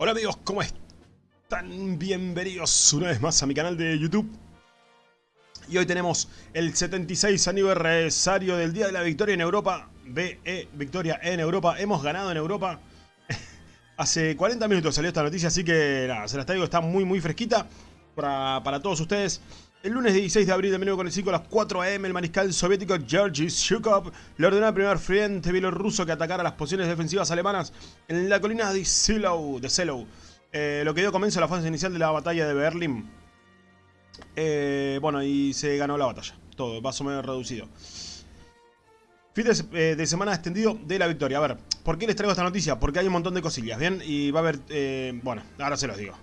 Hola amigos, ¿cómo están? Bienvenidos una vez más a mi canal de YouTube. Y hoy tenemos el 76 aniversario del Día de la Victoria en Europa. BE Victoria en Europa. Hemos ganado en Europa. Hace 40 minutos salió esta noticia, así que nada, se las traigo, está muy muy fresquita para, para todos ustedes. El lunes 16 de abril de 1945 a las 4 am, el mariscal soviético Georgy Shukov le ordenó al primer frente bielorruso que atacara las posiciones defensivas alemanas en la colina de Seelow, de eh, lo que dio comienzo a la fase inicial de la batalla de Berlín. Eh, bueno, y se ganó la batalla, todo, más o menos reducido. Fin de, eh, semana extendido de la victoria. A ver, ¿por qué les traigo esta noticia? Porque hay un montón de cosillas, ¿bien? Y va a haber, bueno, ahora se los digo.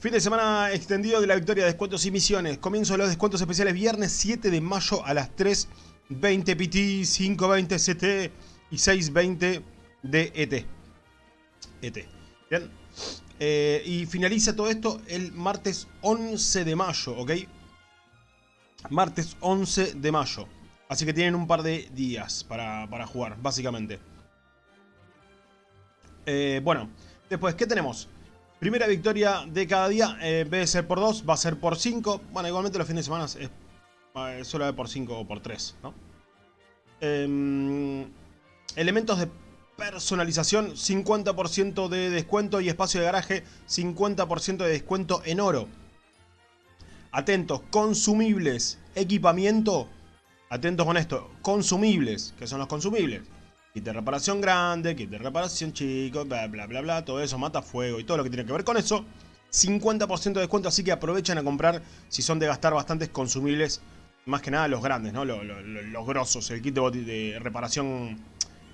Fin de semana extendido de la victoria, descuentos y misiones. Comienzo de los descuentos especiales viernes 7 de mayo a las 3.20 PT, 5.20 CT y 6.20 DET. ET. Bien. Eh, y finaliza todo esto el martes 11 de mayo, ¿ok? Martes 11 de mayo. Así que tienen un par de días para, jugar, básicamente. Eh, bueno, después, ¿qué tenemos? Primera victoria de cada día, eh, en de ser por 2, va a ser por 5. Bueno, igualmente los fines de semana es, solo por 5 o por 3, ¿no? Em, elementos de personalización, 50% de descuento y espacio de garaje, 50% de descuento en oro. Atentos, consumibles, equipamiento, atentos con esto, consumibles, que son los consumibles. Kit de reparación grande, kit de reparación chico, bla bla bla bla, todo eso, mata fuego y todo lo que tiene que ver con eso. 50% de descuento, así que aprovechen a comprar si son de gastar bastantes consumibles. Más que nada los grandes, ¿no? Los, grosos, el kit de, reparación,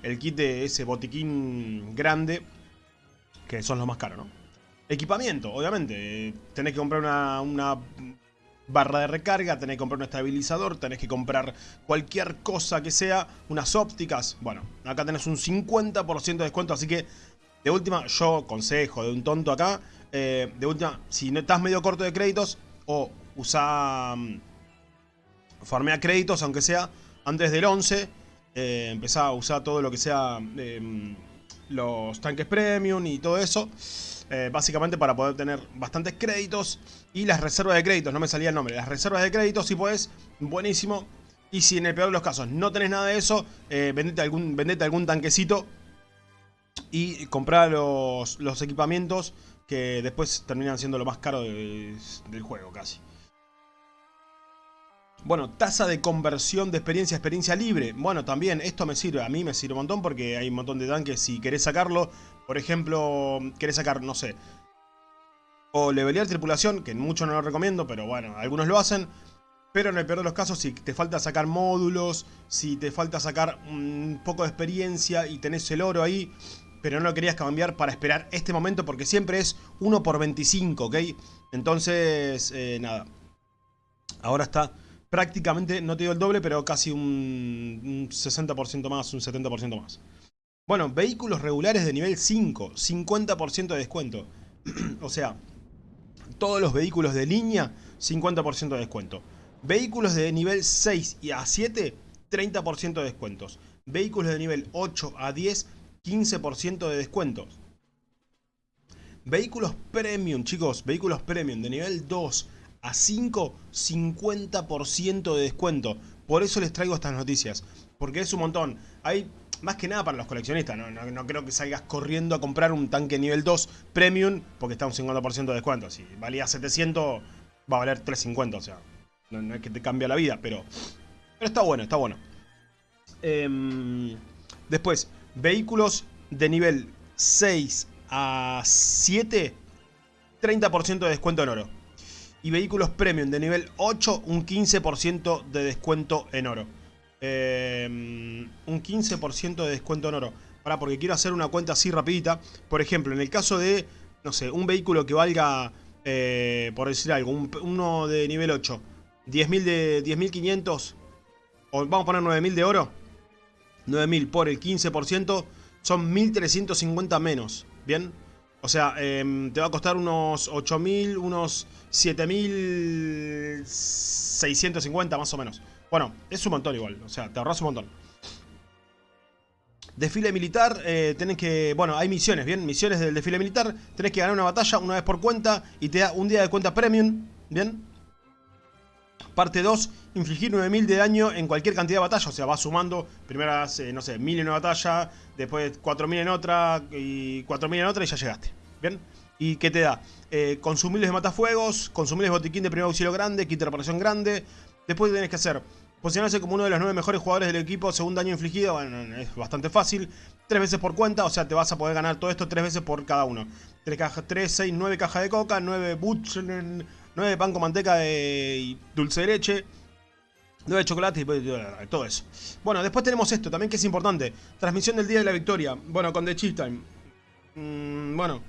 el kit de ese botiquín grande, que son los más caros, ¿no? Equipamiento, obviamente. Tenés que comprar una barra de recarga, tenés que comprar un estabilizador, tenés que comprar cualquier cosa que sea, unas ópticas. Bueno, acá tenés un 50% de descuento, así que de última, yo consejo de un tonto acá, eh, de última, si no estás medio corto de créditos o usa um, farmea créditos, aunque sea antes del 11, eh, empezá a usar todo lo que sea em, los tanques premium y todo eso. Eh, básicamente para poder tener bastantes créditos y las reservas de créditos, no me salía el nombre, las reservas de créditos si puedes, buenísimo. Y si en el peor de los casos no tenés nada de eso, eh, vendete, algún, vendete algún tanquecito y comprar los, equipamientos que después terminan siendo lo más caro del juego casi. Bueno, tasa de conversión de experiencia a experiencia libre. Bueno, también esto me sirve, a mí me sirve un montón porque hay un montón de tanques. Si querés sacarlo, por ejemplo, querés sacar, no sé, o levelear tripulación, que mucho no lo recomiendo, pero bueno, algunos lo hacen. Pero en el peor de los casos, si te falta sacar módulos, si te falta sacar un poco de experiencia y tenés el oro ahí, pero no lo querías cambiar para esperar este momento porque siempre es 1 por 25, ¿ok? Entonces, eh, nada. Ahora está prácticamente, no te digo el doble, pero casi un, 60% más, un 70% más. Bueno, vehículos regulares de nivel 5, 50% de descuento. o sea, todos los vehículos de línea, 50% de descuento. Vehículos de nivel 6 y a 7, 30% de descuentos. Vehículos de nivel 8 a 10, 15% de descuentos. Vehículos premium, chicos, vehículos premium de nivel 2 a 5, 50% de descuento. Por eso les traigo estas noticias, porque es un montón. Hay más que nada para los coleccionistas, no, creo que salgas corriendo a comprar un tanque nivel 2 premium porque está un 50% de descuento. Si valía 700, va a valer 350, o sea, no, es que te cambie la vida, pero, pero está bueno, está bueno. Em, después, vehículos de nivel 6 a 7, 30% de descuento en oro y vehículos premium de nivel 8 un 15% de descuento en oro. Eh, un 15% de descuento en oro. Para, porque quiero hacer una cuenta así rapidita. Por ejemplo, en el caso de, no sé, un vehículo que valga, eh, por decir algo, uno de nivel 8, 10.000 de 10.500, o vamos a poner 9.000 de oro. 9.000 por el 15% son 1.350 menos. ¿Bien? O sea, em, te va a costar unos 8.000, unos 7.650 más o menos. Bueno, es un montón igual. O sea, te ahorras un montón. Desfile militar, eh, tenés que... Bueno, hay misiones, ¿bien? Misiones del desfile militar. Tenés que ganar una batalla una vez por cuenta y te da un día de cuenta premium, ¿bien? Parte 2, infligir 9000 de daño en cualquier cantidad de batalla. O sea, vas sumando, primero eh, no sé, 1000 en una batalla, después 4000 en otra y 4000 en otra y ya llegaste. ¿Bien? ¿Y qué te da? Eh, consumibles de matafuegos, consumibles de botiquín de primer auxilio grande, kit de reparación grande. Después tenés que hacer posicionarse como uno de los 9 mejores jugadores del equipo según daño infligido. Bueno, es bastante fácil. 3 veces por cuenta, o sea, te vas a poder ganar todo esto 3 veces por cada uno. 3, cajas, 3 6, 9 cajas de coca, 9 butch, 9 de pan con manteca y dulce de leche. 9 de chocolate y todo eso. Bueno, después tenemos esto también que es importante. Transmisión del día de la victoria. Bueno, con The Cheat Time. Mm, bueno,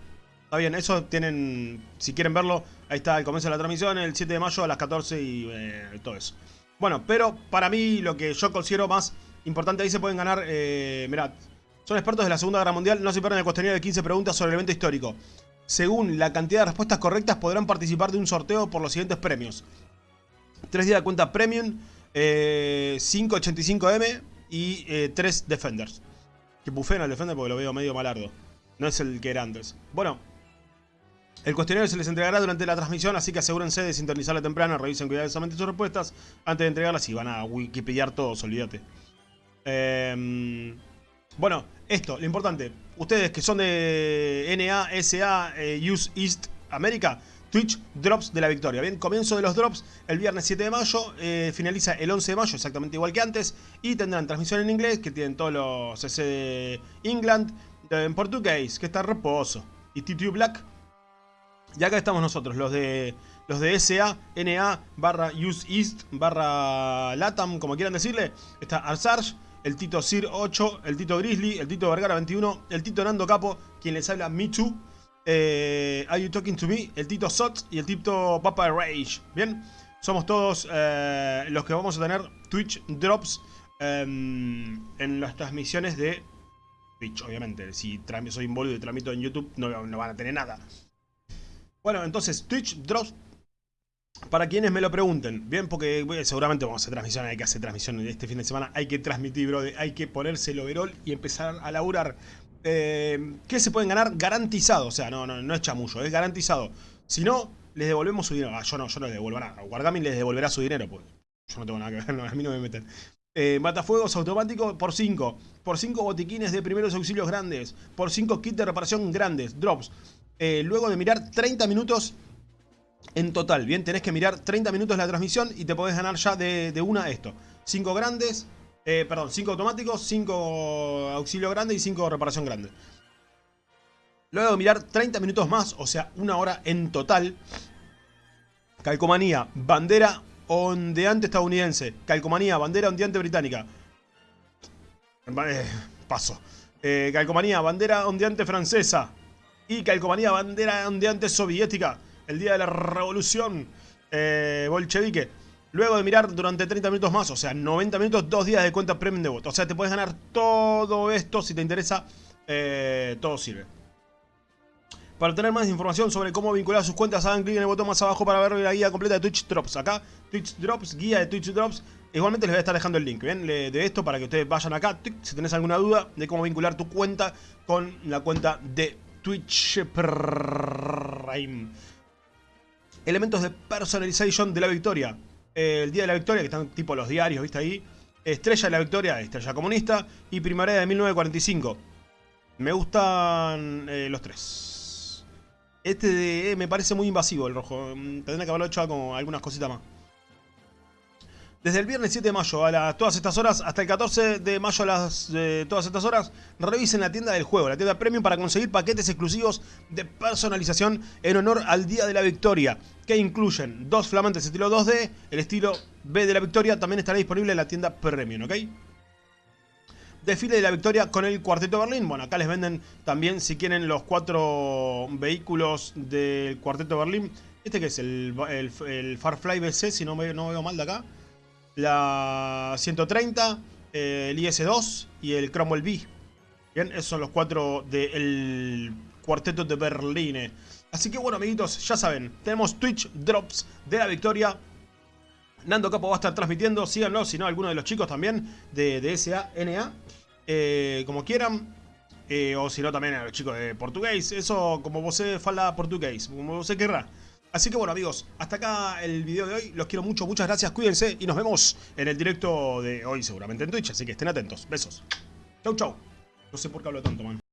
Está bien, eso tienen, si quieren verlo, ahí está el comienzo de la transmisión, el 7 de mayo a las 14 y eh, todo eso. Bueno, pero para mí lo que yo considero más importante ahí se pueden ganar, eh, mirad, son expertos de la Segunda Guerra Mundial, no se pierdan el cuestionario de 15 preguntas sobre el evento histórico. Según la cantidad de respuestas correctas podrán participar de un sorteo por los siguientes premios. 3 días de cuenta Premium, eh, 585M y 3 eh, Defenders. Que bufeen al Defender porque lo veo medio malardo. No es el que era antes. Bueno, el cuestionario se les entregará durante la transmisión, así que asegúrense de sintonizarla temprano, revisen cuidadosamente sus respuestas antes de entregarlas y van a Wikipedia todos, olvídate. Em, bueno, esto, lo importante. Ustedes que son de NA, SA, eh, Use East America, Twitch Drops de la victoria. Bien, comienzo de los drops el viernes 7 de mayo, eh, finaliza el 11 de mayo, exactamente igual que antes, y tendrán transmisión en inglés, que tienen todos los CC de England, en portugués, que está reposo, y TTU Black y acá estamos nosotros, los de los de SA, NA, barra Use East, barra Latam, como quieran decirle. Está Arsarge, el Tito Sir 8, el Tito Grizzly, el Tito Vergara 21, el Tito Nando Capo, quien les habla Too. Eh, Are You Talking To Me, el Tito Sot y el Tito Papa Rage. Bien, somos todos eh, los que vamos a tener Twitch Drops em, en las transmisiones de Twitch, obviamente. Si soy involucro y tramito en YouTube, no, no van a tener nada. Bueno, entonces Twitch Drops, para quienes me lo pregunten, bien, porque seguramente vamos a hacer transmisión, hay que hacer transmisión este fin de semana, hay que transmitir, bro, hay que ponerse el overall y empezar a laburar. Eh, ¿Qué se pueden ganar? Garantizado, o sea, no, no, no es chamullo, es garantizado. Si no, les devolvemos su dinero. Ah, yo no, yo no les devuelvo nada. Les devolverá su dinero, pues. Yo no tengo nada que ver, a mí no me meten. Eh, matafuegos automáticos por 5. Por 5 botiquines de primeros auxilios grandes. Por 5 kits de reparación grandes. Drops. Eh, luego de mirar 30 minutos en total. Bien, tenés que mirar 30 minutos la transmisión y te podés ganar ya de, de una esto. 5 grandes, eh, perdón, 5 automáticos, 5 auxilio grande y 5 reparación grande. Luego de mirar 30 minutos más, o sea, una hora en total. Calcomanía, bandera ondeante estadounidense. Calcomanía, bandera ondeante británica. Eh, paso. calcomanía, bandera ondeante francesa y calcomanía bandera ondeante soviética, el día de la revolución eh, bolchevique. Luego de mirar durante 30 minutos más, o sea, 90 minutos, dos días de cuenta premium de voto. O sea, te puedes ganar todo esto si te interesa, eh, todo sirve. Para obtener más información sobre cómo vincular sus cuentas, hagan clic en el botón más abajo para ver la guía completa de Twitch Drops. Acá, Twitch Drops, guía de Twitch Drops. Igualmente les voy a estar dejando el link de esto para que ustedes vayan acá. Si tenés alguna duda de cómo vincular tu cuenta con la cuenta de Twitch Prime. Elementos de personalization de la victoria. El día de la victoria, que están tipo los diarios, ¿viste ahí? Estrella de la victoria, estrella comunista. Y primavera de 1945. Me gustan eh, los tres. Este de, eh, me parece muy invasivo el rojo. Mm, tendría que haberlo hecho con algunas cositas más. Desde el viernes 7 de mayo a todas estas horas hasta el 14 de mayo a las todas estas horas, revisen la tienda del juego, la tienda Premium para conseguir paquetes exclusivos de personalización en honor al Día de la Victoria, que incluyen dos flamantes estilo 2D, el estilo B de la Victoria también estará disponible en la tienda Premium, ¿ok? Desfile de la Victoria con el Cuarteto Berlín. Bueno, acá les venden también, si quieren, los cuatro vehículos del Cuarteto Berlín. Este que es el, el, Farfly BC, si no, no veo mal de acá la 130, eh, el IS-2 y el Cromwell B. Bien, esos son los cuatro del cuarteto de Berlín. Así que bueno, amiguitos, ya saben, tenemos Twitch Drops de la victoria. Nando Capo va a estar transmitiendo, síganlo, si no, alguno de los chicos también de, de SA, NA. eh, como quieran. Eh, o si no, también a los chicos de portugués. Eso, como vos fala portugués, como vos querrá. Así que bueno, amigos, hasta acá el video de hoy. Los quiero mucho, muchas gracias, cuídense y nos vemos en el directo de hoy, seguramente en Twitch. Así que estén atentos. Besos. Chau, chau. No sé por qué hablo tanto, man.